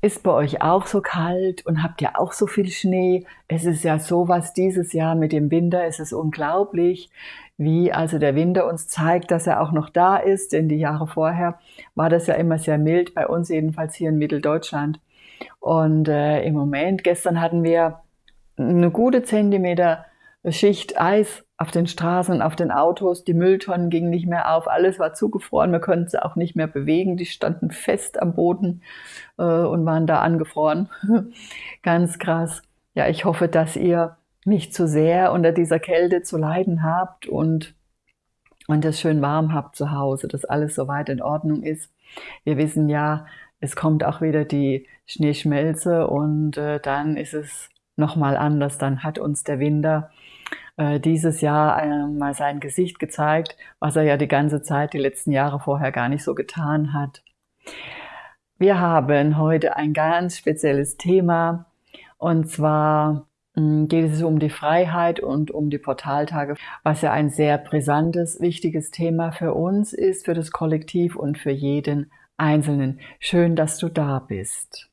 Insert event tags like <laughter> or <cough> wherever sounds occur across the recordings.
ist bei euch auch so kalt und habt ihr auch so viel Schnee? Es ist ja sowas dieses Jahr mit dem Winter, es ist unglaublich, wie also der Winter uns zeigt, dass er auch noch da ist, denn die Jahre vorher war das ja immer sehr mild, bei uns jedenfalls hier in Mitteldeutschland. Und äh, im Moment, gestern hatten wir eine gute Zentimeter Schicht Eis auf den Straßen, auf den Autos, die Mülltonnen gingen nicht mehr auf, alles war zugefroren, wir konnten sie auch nicht mehr bewegen, die standen fest am Boden äh, und waren da angefroren. <laughs> Ganz krass. Ja, ich hoffe, dass ihr nicht zu sehr unter dieser Kälte zu leiden habt und, und es schön warm habt zu Hause, dass alles soweit in Ordnung ist. Wir wissen ja, es kommt auch wieder die Schneeschmelze und äh, dann ist es nochmal anders. Dann hat uns der Winter äh, dieses Jahr äh, mal sein Gesicht gezeigt, was er ja die ganze Zeit, die letzten Jahre vorher gar nicht so getan hat. Wir haben heute ein ganz spezielles Thema und zwar mh, geht es um die Freiheit und um die Portaltage, was ja ein sehr brisantes, wichtiges Thema für uns ist, für das Kollektiv und für jeden Einzelnen. Schön, dass du da bist.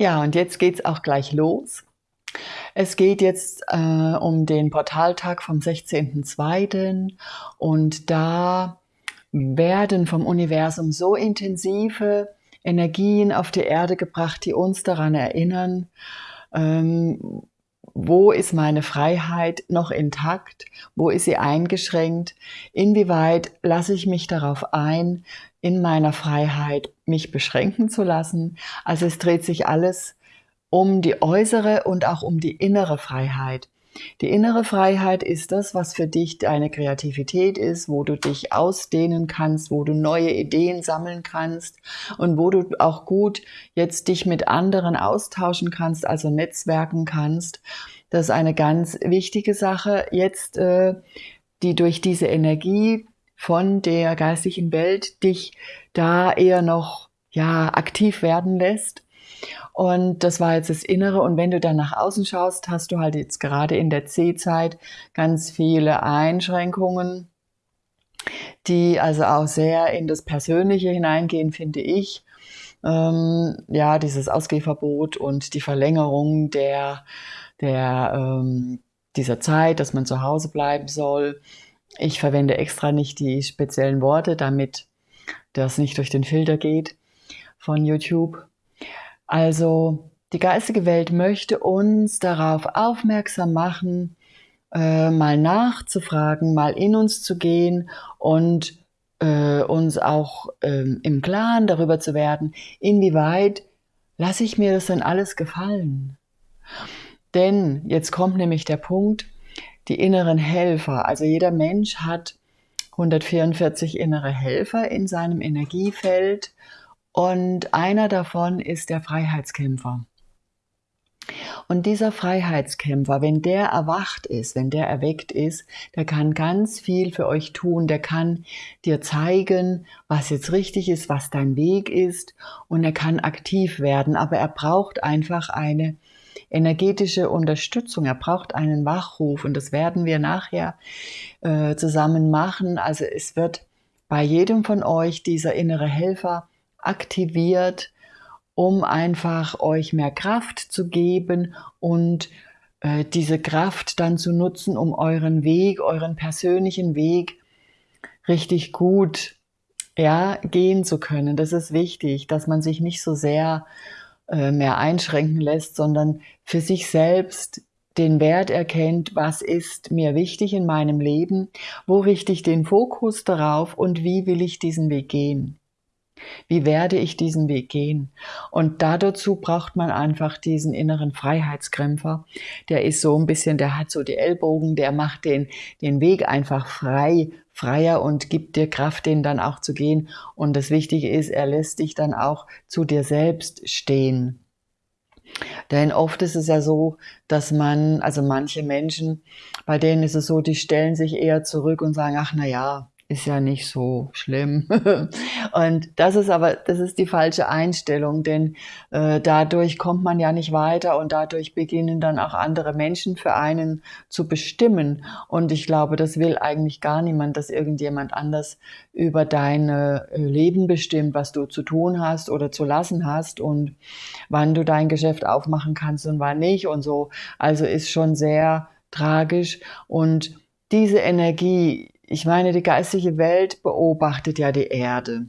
Ja, und jetzt geht's auch gleich los. Es geht jetzt äh, um den Portaltag vom 16.02. und da werden vom Universum so intensive Energien auf die Erde gebracht, die uns daran erinnern, ähm, wo ist meine Freiheit noch intakt, wo ist sie eingeschränkt, inwieweit lasse ich mich darauf ein, in meiner Freiheit mich beschränken zu lassen. Also es dreht sich alles um die äußere und auch um die innere Freiheit. Die innere Freiheit ist das, was für dich deine Kreativität ist, wo du dich ausdehnen kannst, wo du neue Ideen sammeln kannst und wo du auch gut jetzt dich mit anderen austauschen kannst, also netzwerken kannst. Das ist eine ganz wichtige Sache jetzt, äh, die durch diese Energie von der geistigen Welt dich da eher noch ja aktiv werden lässt. Und das war jetzt das Innere. Und wenn du dann nach außen schaust, hast du halt jetzt gerade in der C-Zeit ganz viele Einschränkungen, die also auch sehr in das Persönliche hineingehen, finde ich. Ähm, ja, dieses Ausgehverbot und die Verlängerung der, der, ähm, dieser Zeit, dass man zu Hause bleiben soll ich verwende extra nicht die speziellen Worte, damit das nicht durch den Filter geht von YouTube. Also die geistige Welt möchte uns darauf aufmerksam machen, äh, mal nachzufragen, mal in uns zu gehen und äh, uns auch äh, im Klaren darüber zu werden, inwieweit lasse ich mir das denn alles gefallen. Denn jetzt kommt nämlich der Punkt, die inneren Helfer. Also jeder Mensch hat 144 innere Helfer in seinem Energiefeld und einer davon ist der Freiheitskämpfer. Und dieser Freiheitskämpfer, wenn der erwacht ist, wenn der erweckt ist, der kann ganz viel für euch tun, der kann dir zeigen, was jetzt richtig ist, was dein Weg ist und er kann aktiv werden, aber er braucht einfach eine energetische Unterstützung. Er braucht einen Wachruf und das werden wir nachher äh, zusammen machen. Also es wird bei jedem von euch dieser innere Helfer aktiviert, um einfach euch mehr Kraft zu geben und äh, diese Kraft dann zu nutzen, um euren Weg, euren persönlichen Weg richtig gut ja, gehen zu können. Das ist wichtig, dass man sich nicht so sehr äh, mehr einschränken lässt, sondern für sich selbst den Wert erkennt, was ist mir wichtig in meinem Leben, wo richte ich den Fokus darauf und wie will ich diesen Weg gehen. Wie werde ich diesen Weg gehen? Und da dazu braucht man einfach diesen inneren Freiheitskrämpfer. Der ist so ein bisschen, der hat so die Ellbogen, der macht den, den Weg einfach frei, freier und gibt dir Kraft, den dann auch zu gehen. Und das Wichtige ist, er lässt dich dann auch zu dir selbst stehen. Denn oft ist es ja so, dass man, also manche Menschen, bei denen ist es so, die stellen sich eher zurück und sagen, ach na ja, ist ja nicht so schlimm. <laughs> und das ist aber, das ist die falsche Einstellung, denn äh, dadurch kommt man ja nicht weiter und dadurch beginnen dann auch andere Menschen für einen zu bestimmen. Und ich glaube, das will eigentlich gar niemand, dass irgendjemand anders über dein äh, Leben bestimmt, was du zu tun hast oder zu lassen hast und wann du dein Geschäft aufmachen kannst und wann nicht und so. Also ist schon sehr tragisch und diese Energie, ich meine, die geistige Welt beobachtet ja die Erde.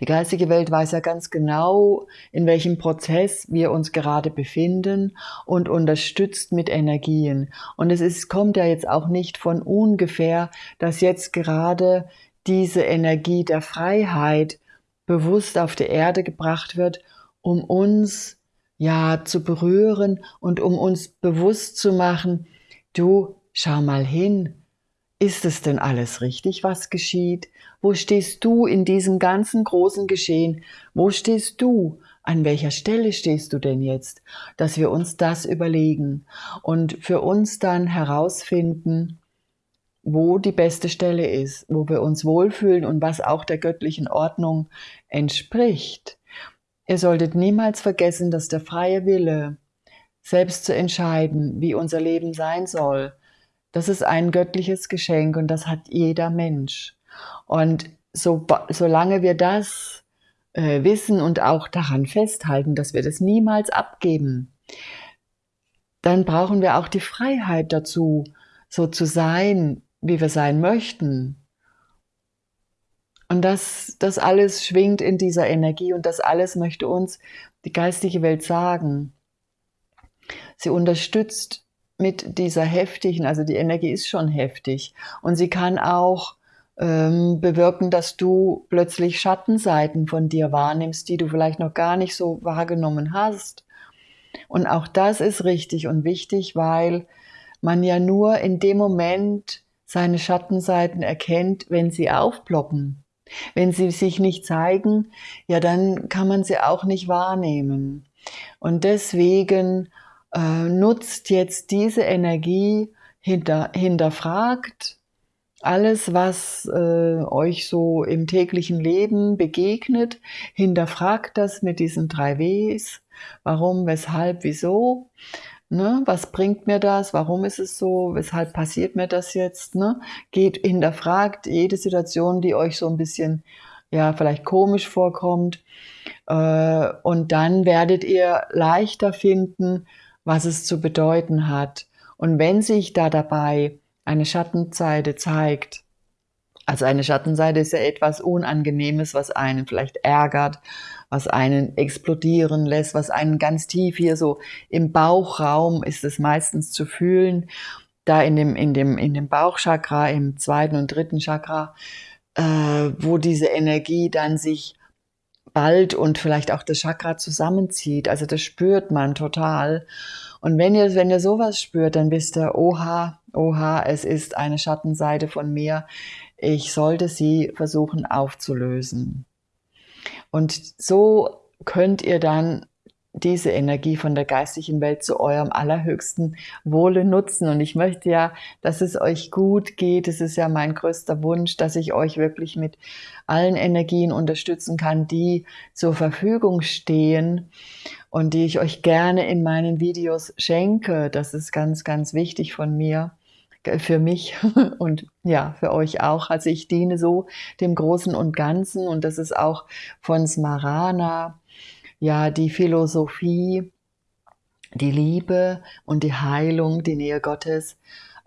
Die geistige Welt weiß ja ganz genau, in welchem Prozess wir uns gerade befinden und unterstützt mit Energien. Und es ist, kommt ja jetzt auch nicht von ungefähr, dass jetzt gerade diese Energie der Freiheit bewusst auf die Erde gebracht wird, um uns ja zu berühren und um uns bewusst zu machen, du schau mal hin, ist es denn alles richtig, was geschieht? Wo stehst du in diesem ganzen großen Geschehen? Wo stehst du? An welcher Stelle stehst du denn jetzt? Dass wir uns das überlegen und für uns dann herausfinden, wo die beste Stelle ist, wo wir uns wohlfühlen und was auch der göttlichen Ordnung entspricht. Ihr solltet niemals vergessen, dass der freie Wille, selbst zu entscheiden, wie unser Leben sein soll, das ist ein göttliches Geschenk und das hat jeder Mensch. Und so, solange wir das äh, wissen und auch daran festhalten, dass wir das niemals abgeben, dann brauchen wir auch die Freiheit dazu, so zu sein, wie wir sein möchten. Und das, das alles schwingt in dieser Energie und das alles möchte uns die geistige Welt sagen. Sie unterstützt mit dieser heftigen, also die Energie ist schon heftig und sie kann auch ähm, bewirken, dass du plötzlich Schattenseiten von dir wahrnimmst, die du vielleicht noch gar nicht so wahrgenommen hast. Und auch das ist richtig und wichtig, weil man ja nur in dem Moment seine Schattenseiten erkennt, wenn sie aufploppen. Wenn sie sich nicht zeigen, ja, dann kann man sie auch nicht wahrnehmen. Und deswegen äh, nutzt jetzt diese Energie, hinter, hinterfragt alles, was äh, euch so im täglichen Leben begegnet, hinterfragt das mit diesen drei Ws. Warum, weshalb, wieso? Ne? Was bringt mir das? Warum ist es so? Weshalb passiert mir das jetzt? Ne? Geht, hinterfragt jede Situation, die euch so ein bisschen, ja, vielleicht komisch vorkommt. Äh, und dann werdet ihr leichter finden, was es zu bedeuten hat. Und wenn sich da dabei eine Schattenseite zeigt, also eine Schattenseite ist ja etwas Unangenehmes, was einen vielleicht ärgert, was einen explodieren lässt, was einen ganz tief hier so im Bauchraum ist es meistens zu fühlen, da in dem, in dem, in dem Bauchchakra, im zweiten und dritten Chakra, äh, wo diese Energie dann sich bald und vielleicht auch das Chakra zusammenzieht. Also das spürt man total. Und wenn ihr, wenn ihr sowas spürt, dann wisst ihr, oha, oha, es ist eine Schattenseite von mir. Ich sollte sie versuchen aufzulösen. Und so könnt ihr dann diese Energie von der geistigen Welt zu eurem allerhöchsten Wohle nutzen. Und ich möchte ja, dass es euch gut geht. Es ist ja mein größter Wunsch, dass ich euch wirklich mit allen Energien unterstützen kann, die zur Verfügung stehen und die ich euch gerne in meinen Videos schenke. Das ist ganz, ganz wichtig von mir für mich <laughs> und ja, für euch auch. Also ich diene so dem Großen und Ganzen und das ist auch von Smarana ja die Philosophie, die Liebe und die Heilung, die Nähe Gottes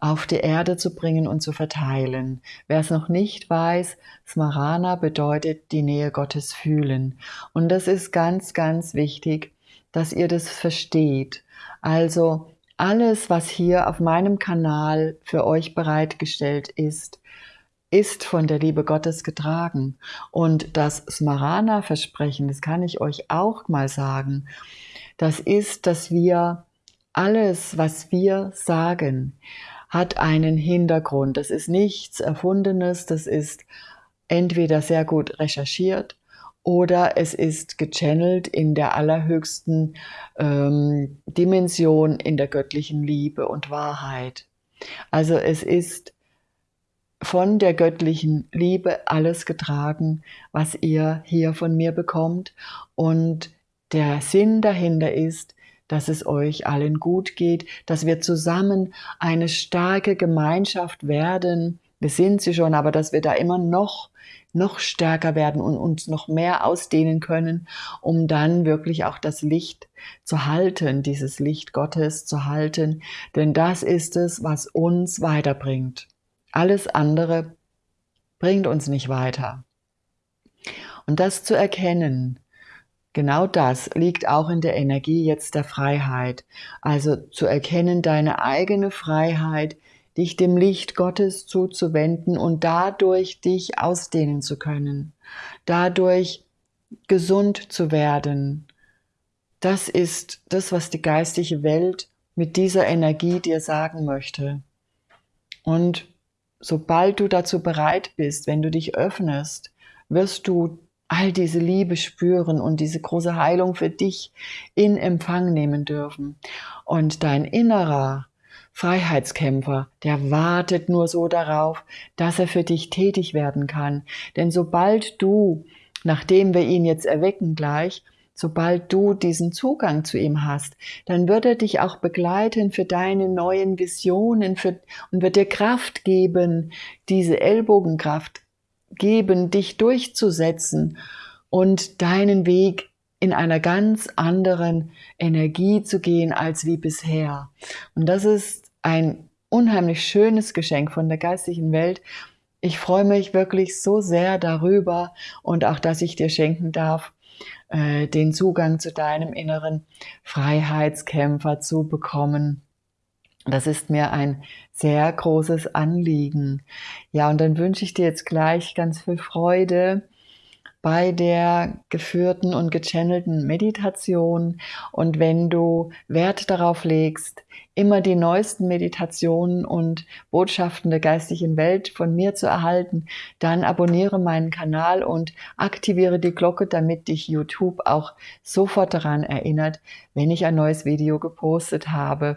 auf die Erde zu bringen und zu verteilen. Wer es noch nicht weiß, Smarana bedeutet die Nähe Gottes fühlen. Und das ist ganz, ganz wichtig, dass ihr das versteht. Also alles, was hier auf meinem Kanal für euch bereitgestellt ist, ist von der Liebe Gottes getragen. Und das Smarana-Versprechen, das kann ich euch auch mal sagen, das ist, dass wir alles, was wir sagen, hat einen Hintergrund. Das ist nichts Erfundenes, das ist entweder sehr gut recherchiert oder es ist gechannelt in der allerhöchsten ähm, Dimension in der göttlichen Liebe und Wahrheit. Also es ist von der göttlichen Liebe alles getragen, was ihr hier von mir bekommt. Und der Sinn dahinter ist, dass es euch allen gut geht, dass wir zusammen eine starke Gemeinschaft werden. Wir sind sie schon, aber dass wir da immer noch noch stärker werden und uns noch mehr ausdehnen können, um dann wirklich auch das Licht zu halten, dieses Licht Gottes zu halten, denn das ist es, was uns weiterbringt. Alles andere bringt uns nicht weiter. Und das zu erkennen, genau das liegt auch in der Energie jetzt der Freiheit. Also zu erkennen deine eigene Freiheit, dich dem Licht Gottes zuzuwenden und dadurch dich ausdehnen zu können, dadurch gesund zu werden. Das ist das, was die geistige Welt mit dieser Energie dir sagen möchte. Und sobald du dazu bereit bist, wenn du dich öffnest, wirst du all diese Liebe spüren und diese große Heilung für dich in Empfang nehmen dürfen. Und dein innerer Freiheitskämpfer, der wartet nur so darauf, dass er für dich tätig werden kann. Denn sobald du, nachdem wir ihn jetzt erwecken gleich, Sobald du diesen Zugang zu ihm hast, dann wird er dich auch begleiten für deine neuen Visionen für, und wird dir Kraft geben, diese Ellbogenkraft geben, dich durchzusetzen und deinen Weg in einer ganz anderen Energie zu gehen als wie bisher. Und das ist ein unheimlich schönes Geschenk von der geistigen Welt. Ich freue mich wirklich so sehr darüber und auch, dass ich dir schenken darf, äh, den Zugang zu deinem inneren Freiheitskämpfer zu bekommen. Das ist mir ein sehr großes Anliegen. Ja, und dann wünsche ich dir jetzt gleich ganz viel Freude bei der geführten und gechannelten Meditation. Und wenn du Wert darauf legst, immer die neuesten Meditationen und Botschaften der geistigen Welt von mir zu erhalten, dann abonniere meinen Kanal und aktiviere die Glocke, damit dich YouTube auch sofort daran erinnert, wenn ich ein neues Video gepostet habe.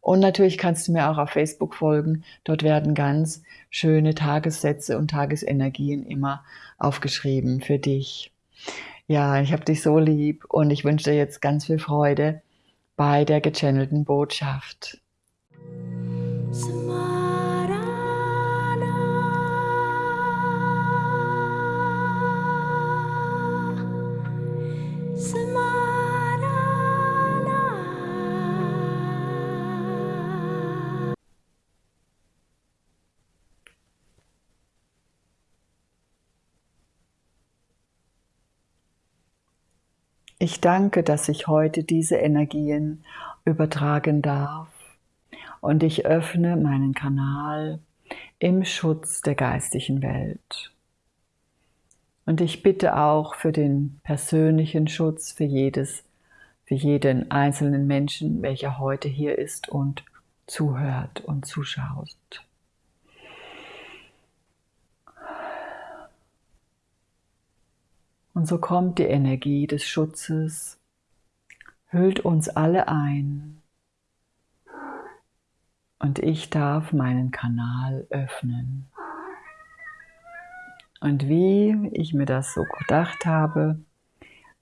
Und natürlich kannst du mir auch auf Facebook folgen. Dort werden ganz schöne Tagessätze und Tagesenergien immer aufgeschrieben für dich. Ja, ich habe dich so lieb und ich wünsche dir jetzt ganz viel Freude bei der gechannelten Botschaft. Ich danke, dass ich heute diese Energien übertragen darf und ich öffne meinen Kanal im Schutz der geistigen Welt. Und ich bitte auch für den persönlichen Schutz für jedes, für jeden einzelnen Menschen, welcher heute hier ist und zuhört und zuschaut. Und so kommt die Energie des Schutzes, hüllt uns alle ein. Und ich darf meinen Kanal öffnen. Und wie ich mir das so gedacht habe,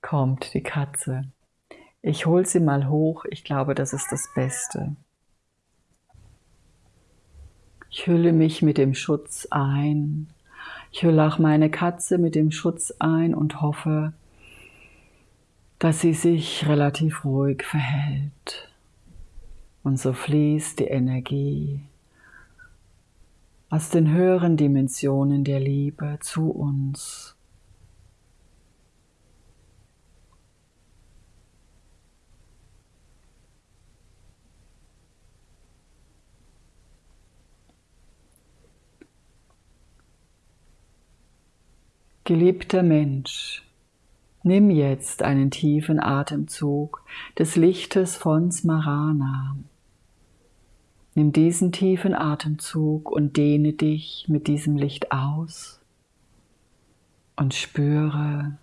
kommt die Katze. Ich hole sie mal hoch, ich glaube, das ist das Beste. Ich hülle mich mit dem Schutz ein ich hülle auch meine Katze mit dem Schutz ein und hoffe, dass sie sich relativ ruhig verhält. Und so fließt die Energie aus den höheren Dimensionen der Liebe zu uns. Geliebter Mensch, nimm jetzt einen tiefen Atemzug des Lichtes von Smarana. Nimm diesen tiefen Atemzug und dehne dich mit diesem Licht aus und spüre,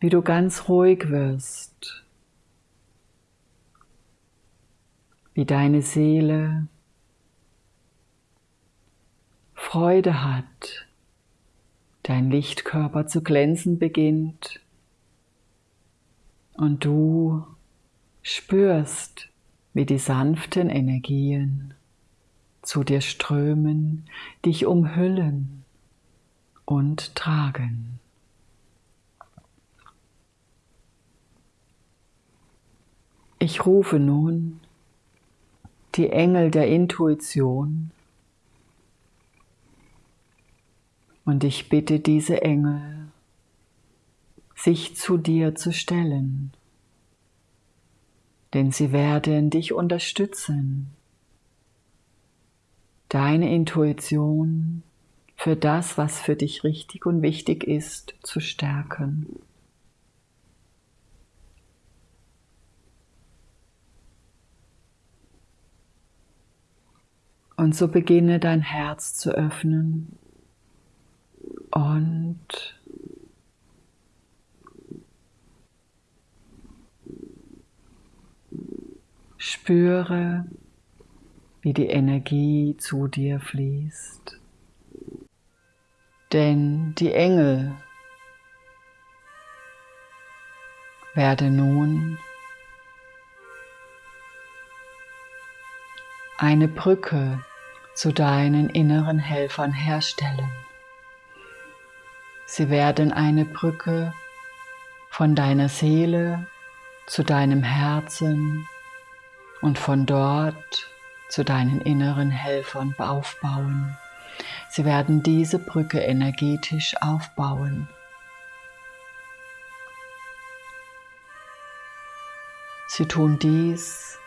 wie du ganz ruhig wirst, wie deine Seele Freude hat, dein Lichtkörper zu glänzen beginnt und du spürst, wie die sanften Energien zu dir strömen, dich umhüllen und tragen. Ich rufe nun die Engel der Intuition und ich bitte diese Engel, sich zu dir zu stellen, denn sie werden dich unterstützen, deine Intuition für das, was für dich richtig und wichtig ist, zu stärken. Und so beginne dein Herz zu öffnen und spüre, wie die Energie zu dir fließt. Denn die Engel werden nun eine Brücke zu deinen inneren Helfern herstellen. Sie werden eine Brücke von deiner Seele zu deinem Herzen und von dort zu deinen inneren Helfern aufbauen. Sie werden diese Brücke energetisch aufbauen. Sie tun dies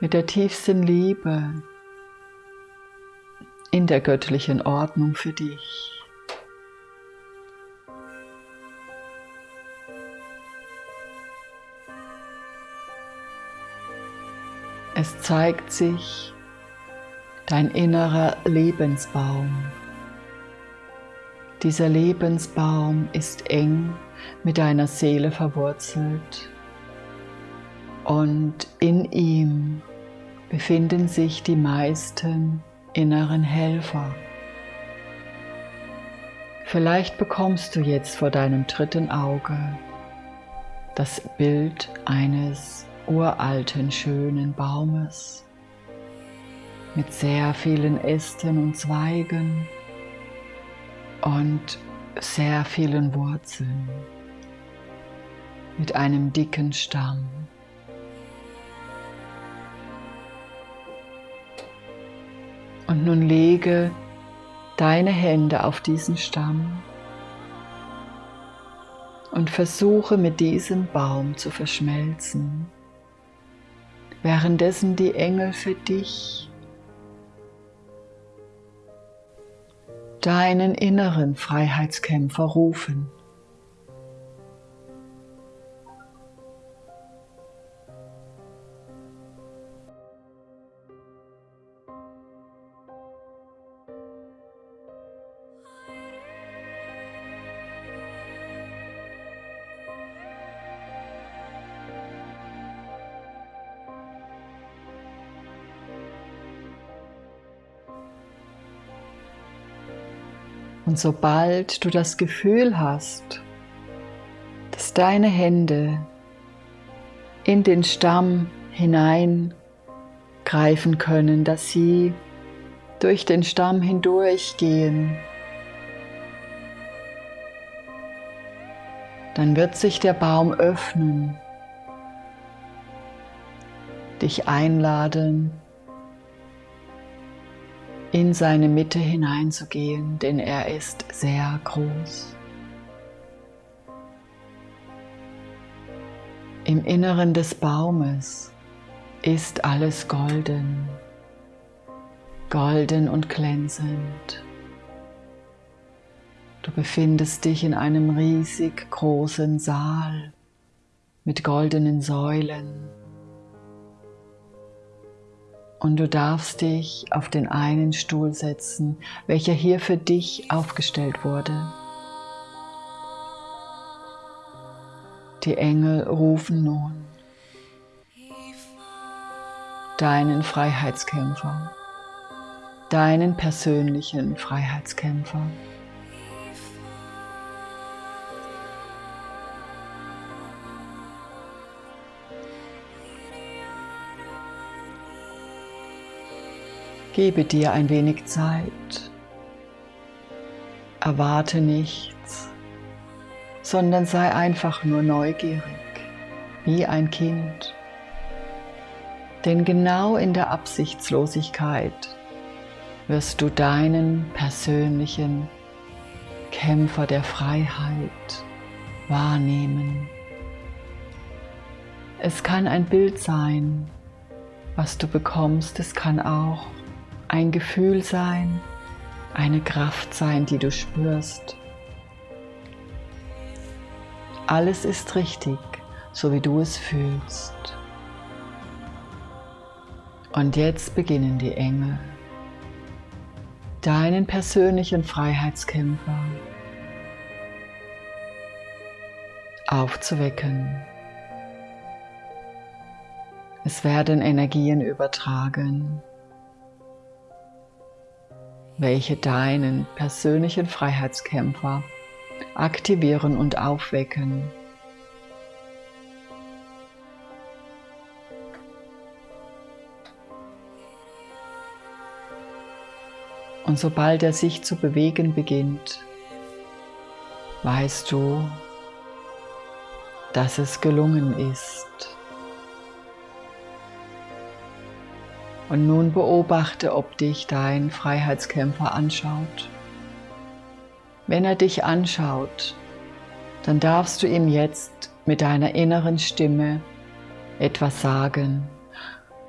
mit der tiefsten Liebe, in der göttlichen Ordnung für dich. Es zeigt sich dein innerer Lebensbaum. Dieser Lebensbaum ist eng mit deiner Seele verwurzelt und in ihm befinden sich die meisten inneren Helfer. Vielleicht bekommst du jetzt vor deinem dritten Auge das Bild eines uralten, schönen Baumes. Mit sehr vielen Ästen und Zweigen und sehr vielen Wurzeln, mit einem dicken Stamm. Und nun lege deine Hände auf diesen Stamm und versuche mit diesem Baum zu verschmelzen, währenddessen die Engel für dich deinen inneren Freiheitskämpfer rufen. Und sobald du das Gefühl hast, dass deine Hände in den Stamm hineingreifen können, dass sie durch den Stamm hindurchgehen, dann wird sich der Baum öffnen, dich einladen, in seine Mitte hineinzugehen, denn er ist sehr groß. Im Inneren des Baumes ist alles golden, golden und glänzend. Du befindest dich in einem riesig großen Saal mit goldenen Säulen. Und du darfst dich auf den einen Stuhl setzen, welcher hier für dich aufgestellt wurde. Die Engel rufen nun deinen Freiheitskämpfer, deinen persönlichen Freiheitskämpfer. Gebe dir ein wenig Zeit. Erwarte nichts, sondern sei einfach nur neugierig, wie ein Kind. Denn genau in der Absichtslosigkeit wirst du deinen persönlichen Kämpfer der Freiheit wahrnehmen. Es kann ein Bild sein, was du bekommst, es kann auch ein Gefühl sein, eine Kraft sein, die du spürst. Alles ist richtig, so wie du es fühlst. Und jetzt beginnen die Engel, deinen persönlichen Freiheitskämpfer aufzuwecken. Es werden Energien übertragen welche deinen persönlichen Freiheitskämpfer aktivieren und aufwecken. Und sobald er sich zu bewegen beginnt, weißt du, dass es gelungen ist. Und nun beobachte, ob dich dein Freiheitskämpfer anschaut. Wenn er dich anschaut, dann darfst du ihm jetzt mit deiner inneren Stimme etwas sagen.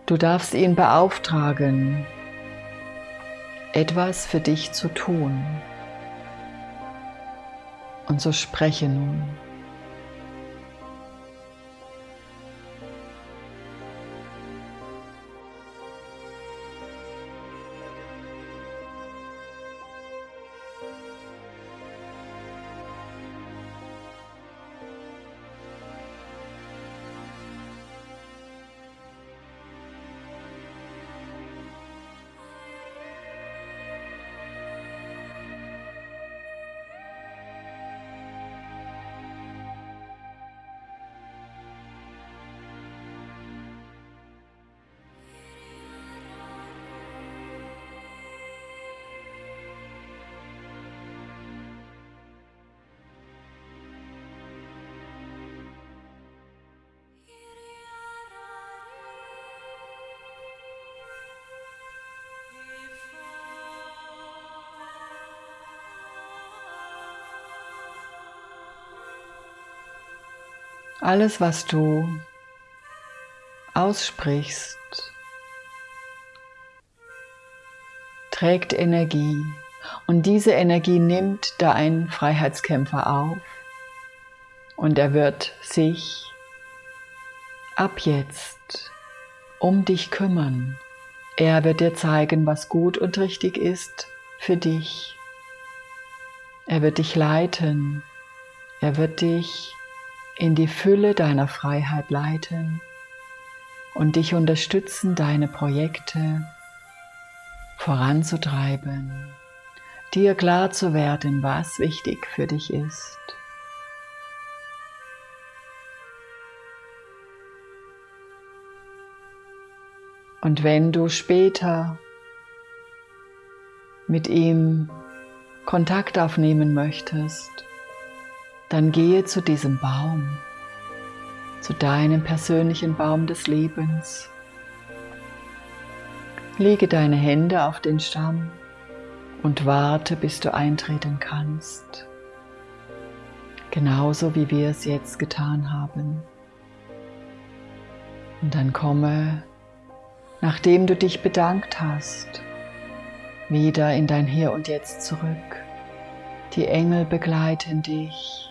Du darfst ihn beauftragen, etwas für dich zu tun. Und so spreche nun. Alles, was du aussprichst, trägt Energie und diese Energie nimmt dein Freiheitskämpfer auf und er wird sich ab jetzt um dich kümmern. Er wird dir zeigen, was gut und richtig ist für dich. Er wird dich leiten. Er wird dich in die Fülle deiner Freiheit leiten und dich unterstützen, deine Projekte voranzutreiben, dir klar zu werden, was wichtig für dich ist. Und wenn du später mit ihm Kontakt aufnehmen möchtest, dann gehe zu diesem Baum, zu deinem persönlichen Baum des Lebens. Lege deine Hände auf den Stamm und warte, bis du eintreten kannst. Genauso wie wir es jetzt getan haben. Und dann komme, nachdem du dich bedankt hast, wieder in dein Hier und Jetzt zurück Die Engel begleiten dich.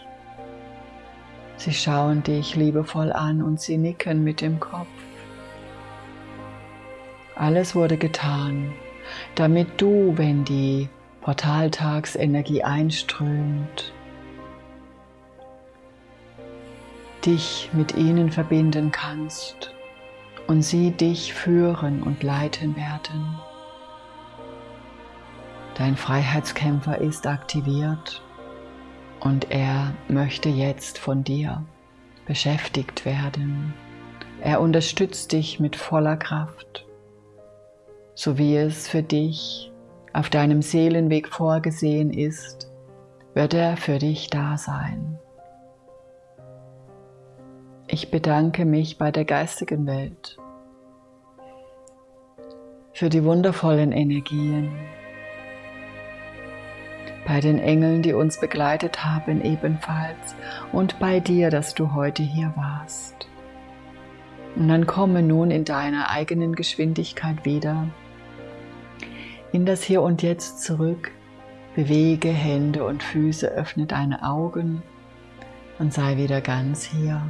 Sie schauen dich liebevoll an und sie nicken mit dem Kopf. Alles wurde getan, damit du, wenn die Portaltagsenergie einströmt, dich mit ihnen verbinden kannst und sie dich führen und leiten werden. Dein Freiheitskämpfer ist aktiviert und er möchte jetzt von dir beschäftigt werden. Er unterstützt dich mit voller Kraft, so wie es für dich auf deinem Seelenweg vorgesehen ist, wird er für dich da sein. Ich bedanke mich bei der geistigen Welt für die wundervollen Energien, bei den Engeln, die uns begleitet haben ebenfalls und bei dir, dass du heute hier warst. Und dann komme nun in deiner eigenen Geschwindigkeit wieder in das Hier und Jetzt zurück, bewege Hände und Füße, öffne deine Augen und sei wieder ganz hier.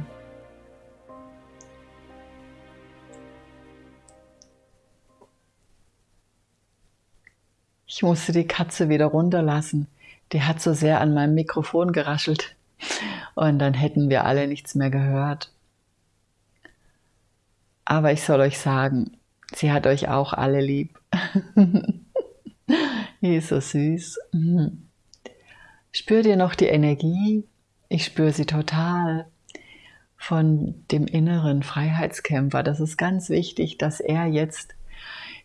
Ich musste die Katze wieder runterlassen. Die hat so sehr an meinem Mikrofon geraschelt. Und dann hätten wir alle nichts mehr gehört. Aber ich soll euch sagen, sie hat euch auch alle lieb. <laughs> die ist so süß. Spürt ihr noch die Energie? Ich spüre sie total von dem inneren Freiheitskämpfer. Das ist ganz wichtig, dass er jetzt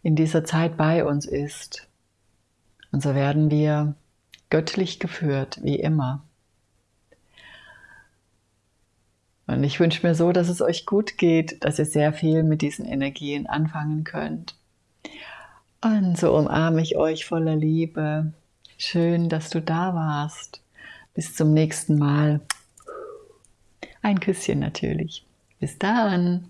in dieser Zeit bei uns ist. Und so werden wir göttlich geführt, wie immer. Und ich wünsche mir so, dass es euch gut geht, dass ihr sehr viel mit diesen Energien anfangen könnt. Und so umarme ich euch voller Liebe. Schön, dass du da warst. Bis zum nächsten Mal. Ein Küsschen natürlich. Bis dann.